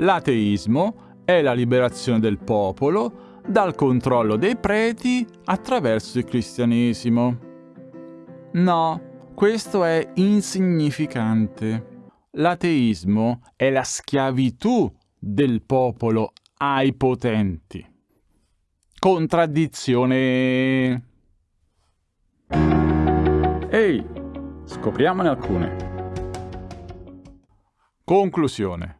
L'ateismo è la liberazione del popolo dal controllo dei preti attraverso il cristianesimo. No, questo è insignificante. L'ateismo è la schiavitù del popolo ai potenti. Contraddizione. Ehi, scopriamone alcune. Conclusione.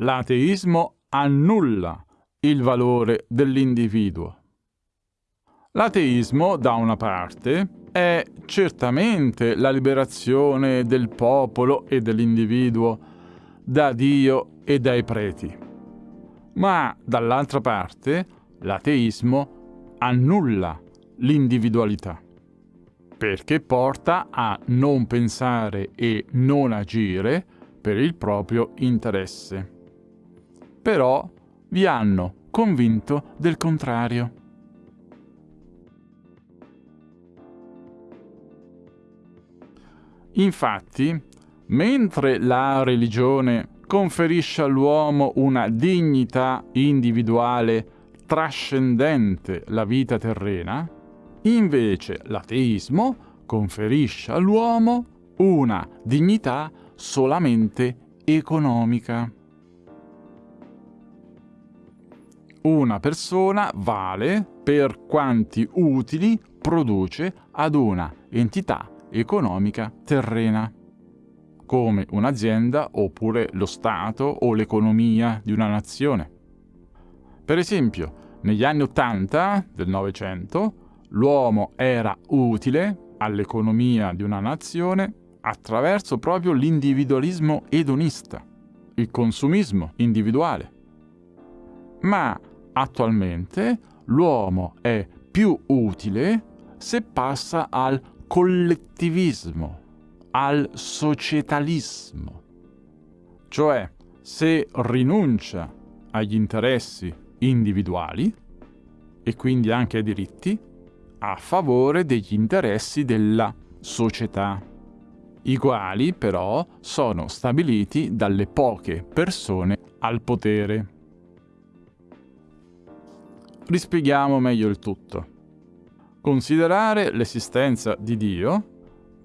L'ateismo annulla il valore dell'individuo. L'ateismo, da una parte, è certamente la liberazione del popolo e dell'individuo da Dio e dai preti. Ma dall'altra parte l'ateismo annulla l'individualità, perché porta a non pensare e non agire per il proprio interesse. Però vi hanno convinto del contrario. Infatti, mentre la religione conferisce all'uomo una dignità individuale trascendente la vita terrena, invece l'ateismo conferisce all'uomo una dignità solamente economica. Una persona vale per quanti utili produce ad una entità economica terrena, come un'azienda oppure lo Stato o l'economia di una nazione. Per esempio, negli anni Ottanta del Novecento, l'uomo era utile all'economia di una nazione attraverso proprio l'individualismo edonista, il consumismo individuale. Ma attualmente l'uomo è più utile se passa al collettivismo, al societalismo. Cioè, se rinuncia agli interessi individuali e quindi anche ai diritti a favore degli interessi della società, i quali però sono stabiliti dalle poche persone al potere. Rispieghiamo meglio il tutto. Considerare l'esistenza di Dio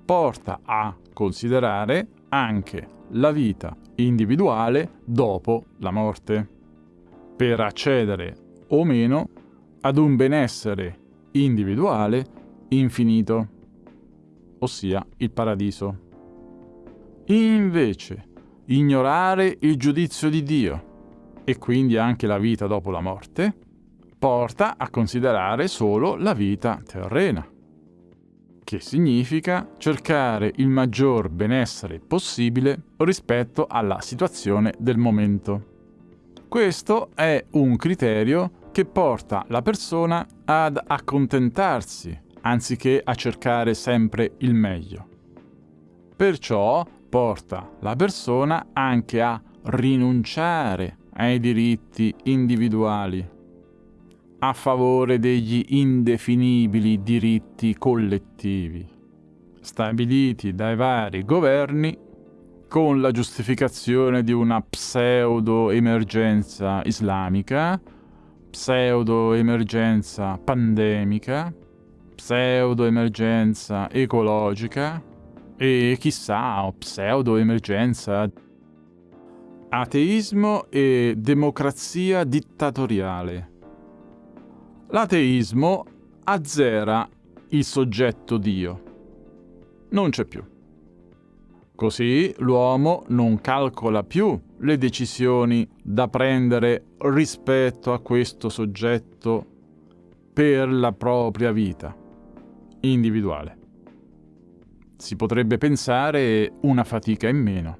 porta a considerare anche la vita individuale dopo la morte, per accedere o meno ad un benessere individuale infinito, ossia il paradiso. Invece, ignorare il giudizio di Dio e quindi anche la vita dopo la morte porta a considerare solo la vita terrena, che significa cercare il maggior benessere possibile rispetto alla situazione del momento. Questo è un criterio che porta la persona ad accontentarsi anziché a cercare sempre il meglio. Perciò porta la persona anche a rinunciare ai diritti individuali a favore degli indefinibili diritti collettivi, stabiliti dai vari governi con la giustificazione di una pseudo-emergenza islamica, pseudo-emergenza pandemica, pseudo-emergenza ecologica e chissà, pseudo-emergenza ateismo e democrazia dittatoriale. L'ateismo azzera il soggetto Dio. Non c'è più. Così l'uomo non calcola più le decisioni da prendere rispetto a questo soggetto per la propria vita individuale. Si potrebbe pensare una fatica in meno.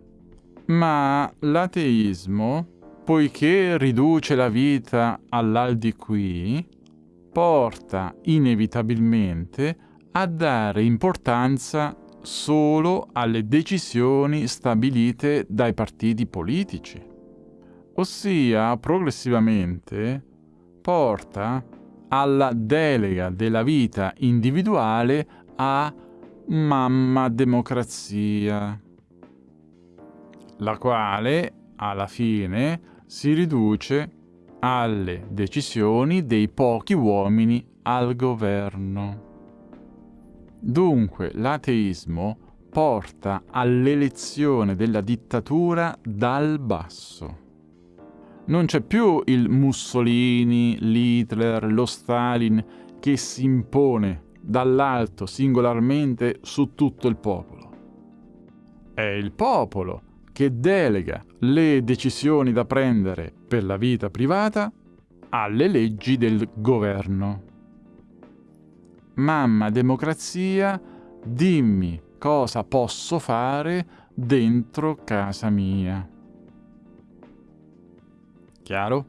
Ma l'ateismo, poiché riduce la vita all'aldi qui, porta inevitabilmente a dare importanza solo alle decisioni stabilite dai partiti politici, ossia progressivamente porta alla delega della vita individuale a mamma democrazia, la quale alla fine si riduce alle decisioni dei pochi uomini al governo. Dunque l'ateismo porta all'elezione della dittatura dal basso. Non c'è più il Mussolini, l'Hitler, lo Stalin che si impone dall'alto singolarmente su tutto il popolo. È il popolo che delega le decisioni da prendere per la vita privata alle leggi del governo. Mamma democrazia, dimmi cosa posso fare dentro casa mia. Chiaro?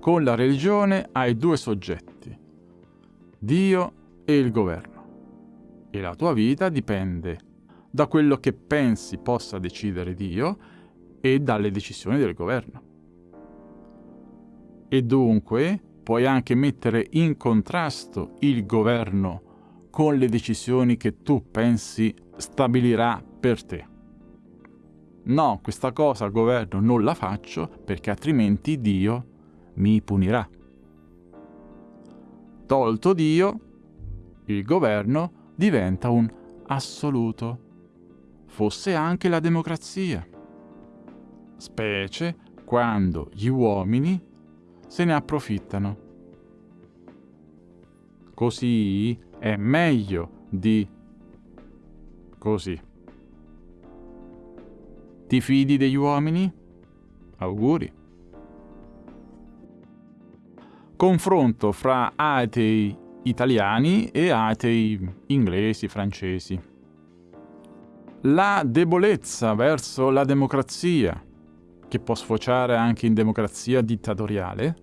Con la religione hai due soggetti, Dio e il governo. E la tua vita dipende da quello che pensi possa decidere Dio e dalle decisioni del governo. E dunque puoi anche mettere in contrasto il governo con le decisioni che tu pensi stabilirà per te. No, questa cosa al governo non la faccio perché altrimenti Dio mi punirà. Tolto Dio, il governo diventa un assoluto, fosse anche la democrazia, specie quando gli uomini se ne approfittano. Così è meglio di così. Ti fidi degli uomini? Auguri. Confronto fra atei italiani e atei inglesi, francesi. La debolezza verso la democrazia, che può sfociare anche in democrazia dittatoriale,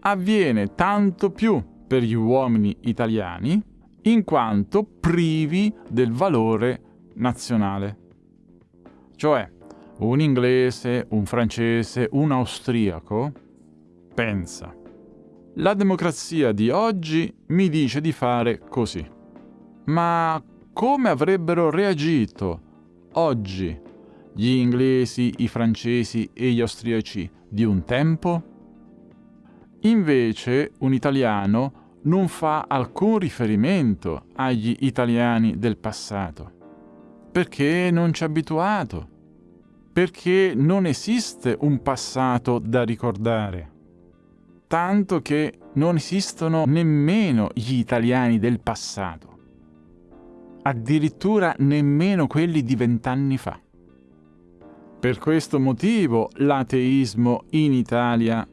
avviene tanto più per gli uomini italiani in quanto privi del valore nazionale. Cioè, un inglese, un francese, un austriaco pensa, la democrazia di oggi mi dice di fare così. Ma come avrebbero reagito oggi gli inglesi, i francesi e gli austriaci di un tempo? Invece un italiano non fa alcun riferimento agli italiani del passato, perché non ci è abituato, perché non esiste un passato da ricordare, tanto che non esistono nemmeno gli italiani del passato, addirittura nemmeno quelli di vent'anni fa. Per questo motivo l'ateismo in Italia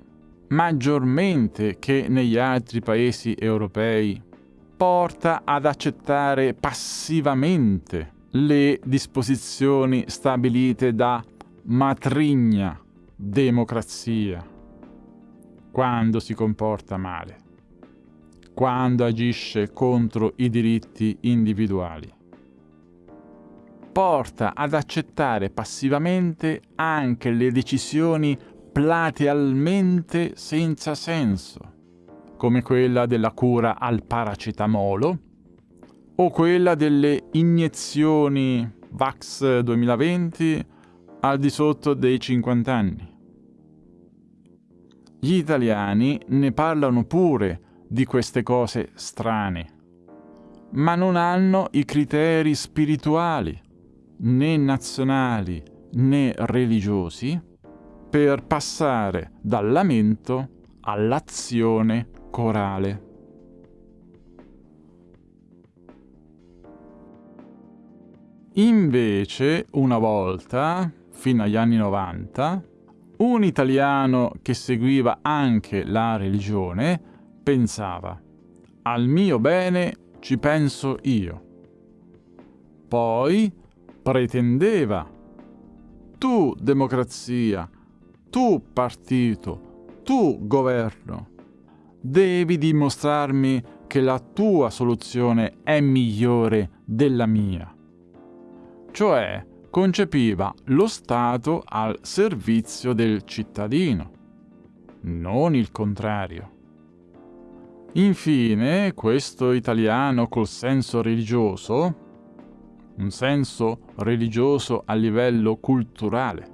maggiormente che negli altri paesi europei, porta ad accettare passivamente le disposizioni stabilite da matrigna democrazia quando si comporta male, quando agisce contro i diritti individuali. Porta ad accettare passivamente anche le decisioni platealmente senza senso, come quella della cura al paracetamolo o quella delle iniezioni VAX 2020 al di sotto dei 50 anni. Gli italiani ne parlano pure di queste cose strane, ma non hanno i criteri spirituali, né nazionali né religiosi, per passare dal lamento all'azione corale. Invece, una volta, fino agli anni 90, un italiano che seguiva anche la religione pensava al mio bene ci penso io. Poi pretendeva tu democrazia, tu partito, tu governo, devi dimostrarmi che la tua soluzione è migliore della mia. Cioè, concepiva lo Stato al servizio del cittadino, non il contrario. Infine, questo italiano col senso religioso, un senso religioso a livello culturale,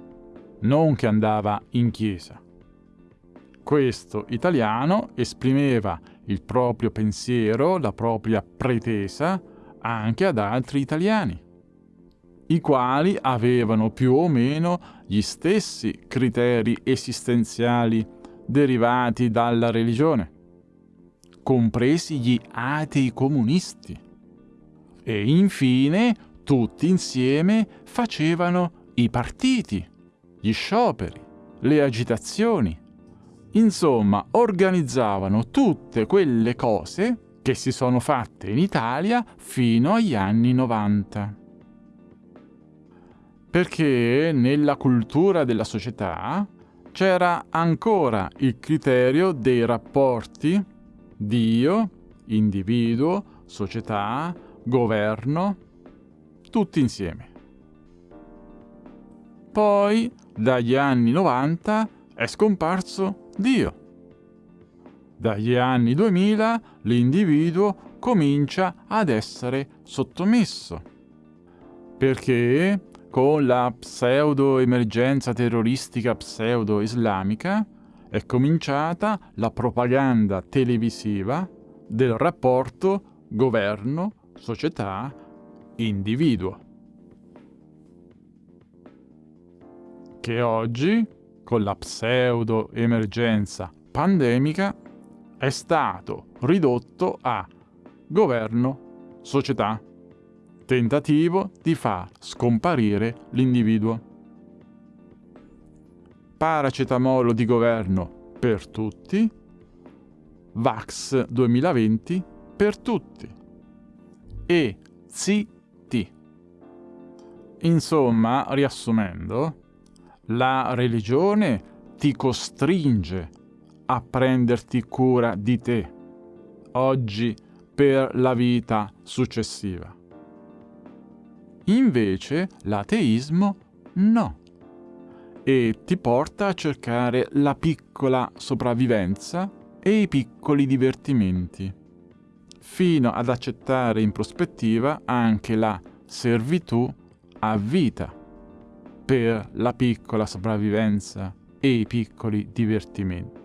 non che andava in chiesa. Questo italiano esprimeva il proprio pensiero, la propria pretesa anche ad altri italiani, i quali avevano più o meno gli stessi criteri esistenziali derivati dalla religione, compresi gli atei comunisti. E infine tutti insieme facevano i partiti, gli scioperi, le agitazioni. Insomma, organizzavano tutte quelle cose che si sono fatte in Italia fino agli anni 90. Perché nella cultura della società c'era ancora il criterio dei rapporti Dio, individuo, società, governo, tutti insieme. Poi, dagli anni 90, è scomparso Dio. Dagli anni 2000 l'individuo comincia ad essere sottomesso. Perché con la pseudo-emergenza terroristica pseudo-islamica è cominciata la propaganda televisiva del rapporto governo-società-individuo. Che oggi, con la pseudo-emergenza pandemica, è stato ridotto a governo-società tentativo di far scomparire l'individuo. Paracetamolo di governo per tutti, Vax 2020 per tutti e CT. Insomma, riassumendo, la religione ti costringe a prenderti cura di te, oggi per la vita successiva. Invece l'ateismo no. E ti porta a cercare la piccola sopravvivenza e i piccoli divertimenti, fino ad accettare in prospettiva anche la servitù a vita per la piccola sopravvivenza e i piccoli divertimenti.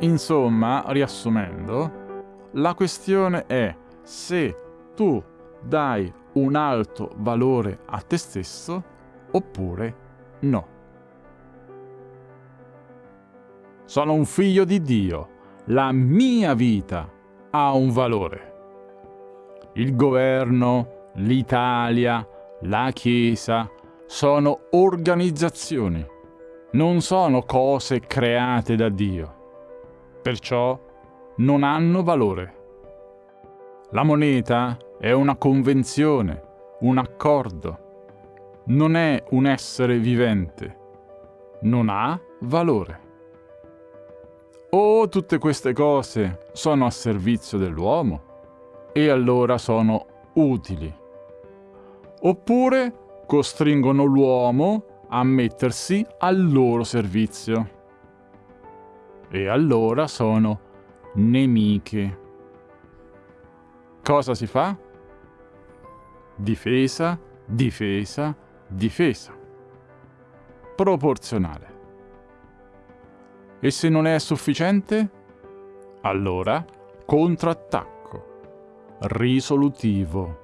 Insomma, riassumendo, la questione è se tu dai un alto valore a te stesso oppure no. Sono un figlio di Dio, la mia vita ha un valore. Il governo, l'Italia, la Chiesa sono organizzazioni, non sono cose create da Dio. Perciò non hanno valore. La moneta è una convenzione, un accordo. Non è un essere vivente. Non ha valore. O tutte queste cose sono a servizio dell'uomo e allora sono utili. Oppure costringono l'uomo a mettersi al loro servizio. E allora sono nemiche. Cosa si fa? Difesa, difesa, difesa. Proporzionale. E se non è sufficiente? Allora, contrattacco. Risolutivo.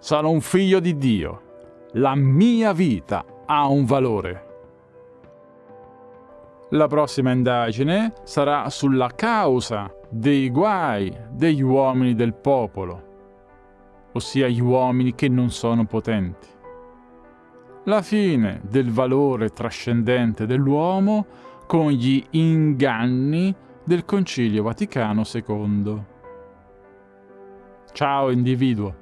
Sono un figlio di Dio. La mia vita ha un valore. La prossima indagine sarà sulla causa dei guai degli uomini del popolo, ossia gli uomini che non sono potenti. La fine del valore trascendente dell'uomo con gli inganni del Concilio Vaticano II. Ciao individuo!